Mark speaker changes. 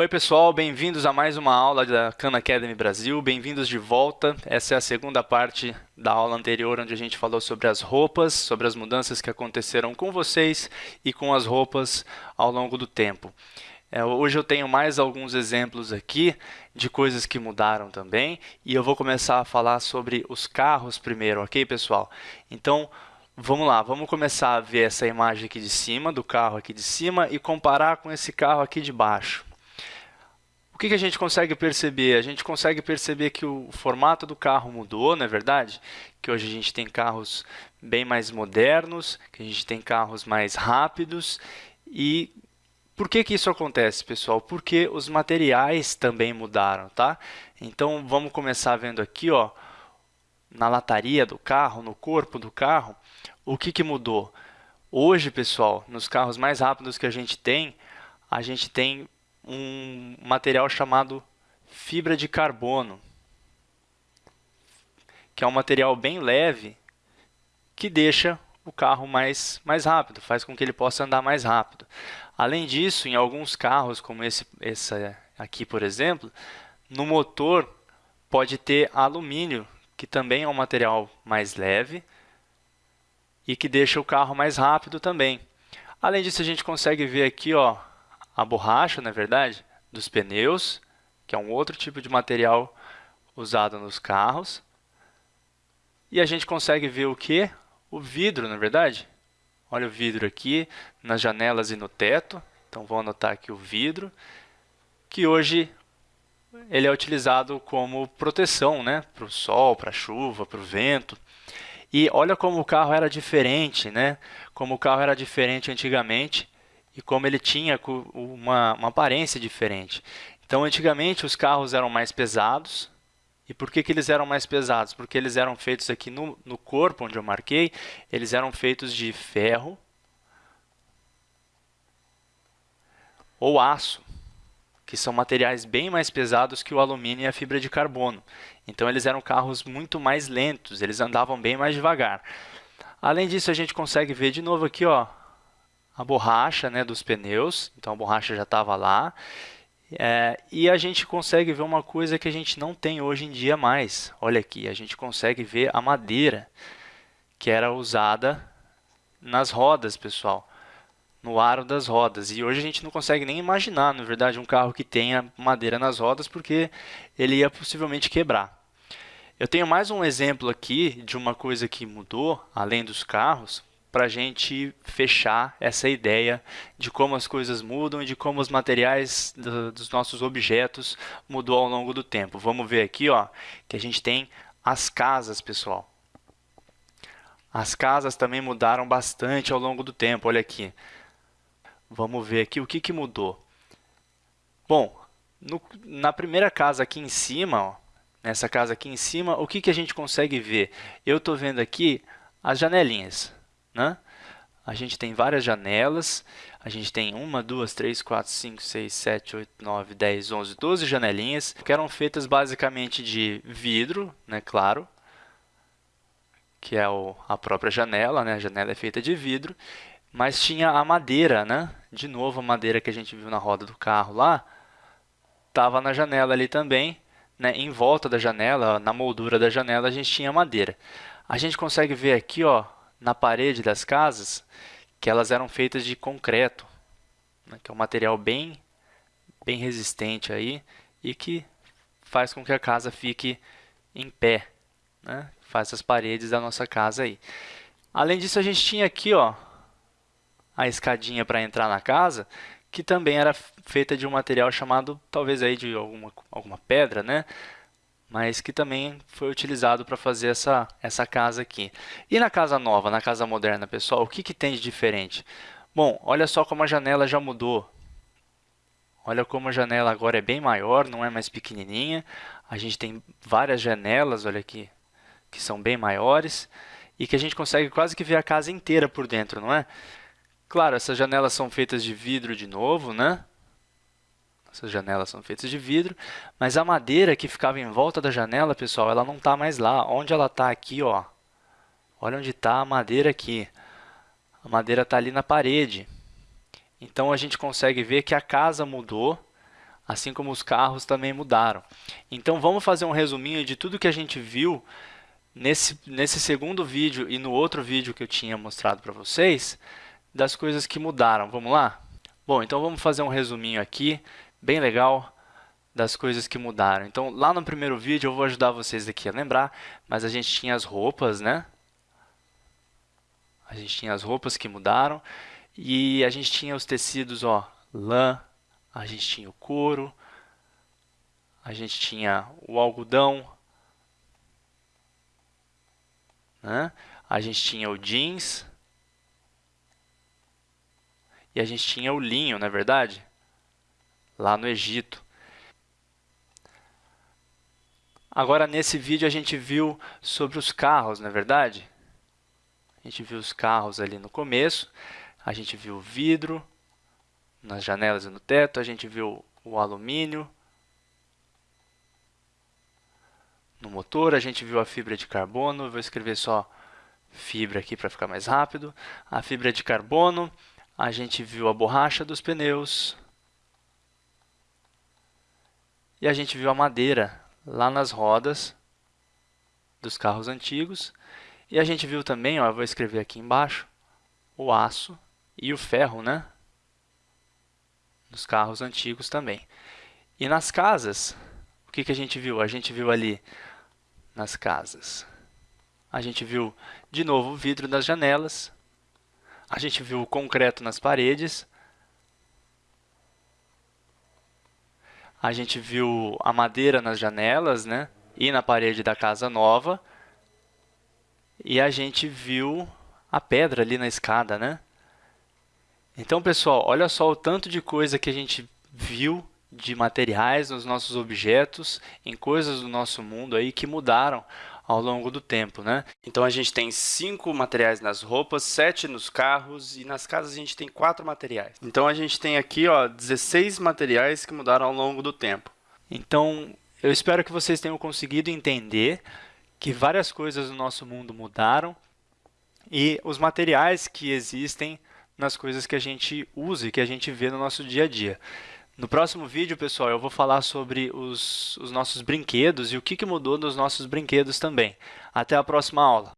Speaker 1: Oi pessoal, bem-vindos a mais uma aula da Khan Academy Brasil, bem-vindos de volta. Essa é a segunda parte da aula anterior, onde a gente falou sobre as roupas, sobre as mudanças que aconteceram com vocês e com as roupas ao longo do tempo. É, hoje eu tenho mais alguns exemplos aqui de coisas que mudaram também, e eu vou começar a falar sobre os carros primeiro, ok pessoal? Então, vamos lá, vamos começar a ver essa imagem aqui de cima, do carro aqui de cima, e comparar com esse carro aqui de baixo. O que, que a gente consegue perceber? A gente consegue perceber que o formato do carro mudou, não é verdade? Que hoje a gente tem carros bem mais modernos, que a gente tem carros mais rápidos. E por que, que isso acontece, pessoal? Porque os materiais também mudaram, tá? Então, vamos começar vendo aqui, ó, na lataria do carro, no corpo do carro, o que, que mudou? Hoje, pessoal, nos carros mais rápidos que a gente tem, a gente tem um material chamado fibra de carbono, que é um material bem leve que deixa o carro mais, mais rápido, faz com que ele possa andar mais rápido. Além disso, em alguns carros, como esse, esse aqui, por exemplo, no motor pode ter alumínio, que também é um material mais leve e que deixa o carro mais rápido também. Além disso, a gente consegue ver aqui ó, a borracha, na é verdade, dos pneus, que é um outro tipo de material usado nos carros. E a gente consegue ver o que? O vidro, na é verdade. Olha o vidro aqui, nas janelas e no teto. Então, vou anotar aqui o vidro, que hoje ele é utilizado como proteção né? para o sol, para a chuva, para o vento. E olha como o carro era diferente, né? Como o carro era diferente antigamente e como ele tinha uma, uma aparência diferente. Então, antigamente, os carros eram mais pesados. E por que, que eles eram mais pesados? Porque eles eram feitos aqui no, no corpo, onde eu marquei, eles eram feitos de ferro ou aço, que são materiais bem mais pesados que o alumínio e a fibra de carbono. Então, eles eram carros muito mais lentos, eles andavam bem mais devagar. Além disso, a gente consegue ver de novo aqui, ó, a borracha né, dos pneus, então a borracha já estava lá. É, e a gente consegue ver uma coisa que a gente não tem hoje em dia mais. Olha aqui, a gente consegue ver a madeira que era usada nas rodas, pessoal, no aro das rodas. E hoje a gente não consegue nem imaginar, na verdade, um carro que tenha madeira nas rodas, porque ele ia possivelmente quebrar. Eu tenho mais um exemplo aqui de uma coisa que mudou, além dos carros, para a gente fechar essa ideia de como as coisas mudam e de como os materiais do, dos nossos objetos mudou ao longo do tempo. Vamos ver aqui ó, que a gente tem as casas, pessoal. As casas também mudaram bastante ao longo do tempo, olha aqui. Vamos ver aqui o que, que mudou. Bom, no, na primeira casa aqui em cima, ó, nessa casa aqui em cima, o que, que a gente consegue ver? Eu estou vendo aqui as janelinhas. Né? A gente tem várias janelas, a gente tem uma, duas, três, quatro, cinco, seis, sete, oito, nove, dez, onze, doze janelinhas, que eram feitas basicamente de vidro, né, claro, que é o, a própria janela, né, a janela é feita de vidro, mas tinha a madeira, né, de novo a madeira que a gente viu na roda do carro lá, estava na janela ali também, né, em volta da janela, na moldura da janela, a gente tinha madeira. A gente consegue ver aqui, ó, na parede das casas que elas eram feitas de concreto, né, que é um material bem, bem resistente aí e que faz com que a casa fique em pé, né, faz as paredes da nossa casa aí. Além disso, a gente tinha aqui ó, a escadinha para entrar na casa, que também era feita de um material chamado, talvez aí de alguma, alguma pedra, né? Mas que também foi utilizado para fazer essa, essa casa aqui. E na casa nova, na casa moderna, pessoal, o que, que tem de diferente? Bom, olha só como a janela já mudou. Olha como a janela agora é bem maior, não é mais pequenininha. A gente tem várias janelas, olha aqui, que são bem maiores e que a gente consegue quase que ver a casa inteira por dentro, não é? Claro, essas janelas são feitas de vidro de novo, né? Essas janelas são feitas de vidro, mas a madeira que ficava em volta da janela, pessoal, ela não está mais lá. Onde ela está aqui, ó? Olha onde está a madeira aqui. A madeira está ali na parede. Então, a gente consegue ver que a casa mudou. assim como os carros também mudaram. Então, vamos fazer um resuminho de tudo que a gente viu nesse, nesse segundo vídeo e no outro vídeo que eu tinha mostrado para vocês, das coisas que mudaram. Vamos lá? Bom, então vamos fazer um resuminho aqui, bem legal, das coisas que mudaram. Então, lá no primeiro vídeo, eu vou ajudar vocês aqui a lembrar, mas a gente tinha as roupas, né? A gente tinha as roupas que mudaram e a gente tinha os tecidos, ó, lã, a gente tinha o couro, a gente tinha o algodão, né? a gente tinha o jeans e a gente tinha o linho, não é verdade? Lá no Egito. Agora, nesse vídeo, a gente viu sobre os carros, não é verdade? A gente viu os carros ali no começo, a gente viu o vidro nas janelas e no teto, a gente viu o alumínio no motor, a gente viu a fibra de carbono, vou escrever só fibra aqui para ficar mais rápido, a fibra de carbono, a gente viu a borracha dos pneus e a gente viu a madeira lá nas rodas dos carros antigos e a gente viu também, ó, eu vou escrever aqui embaixo, o aço e o ferro, né? Nos carros antigos também. E nas casas, o que, que a gente viu? A gente viu ali nas casas. A gente viu de novo o vidro das janelas. A gente viu o concreto nas paredes. A gente viu a madeira nas janelas, né? E na parede da casa nova. E a gente viu a pedra ali na escada, né? Então, pessoal, olha só o tanto de coisa que a gente viu de materiais nos nossos objetos, em coisas do nosso mundo aí que mudaram ao longo do tempo, né? Então a gente tem cinco materiais nas roupas, sete nos carros e nas casas a gente tem quatro materiais. Então a gente tem aqui, ó, 16 materiais que mudaram ao longo do tempo. Então eu espero que vocês tenham conseguido entender que várias coisas no nosso mundo mudaram e os materiais que existem nas coisas que a gente usa e que a gente vê no nosso dia a dia. No próximo vídeo, pessoal, eu vou falar sobre os, os nossos brinquedos e o que, que mudou nos nossos brinquedos também. Até a próxima aula!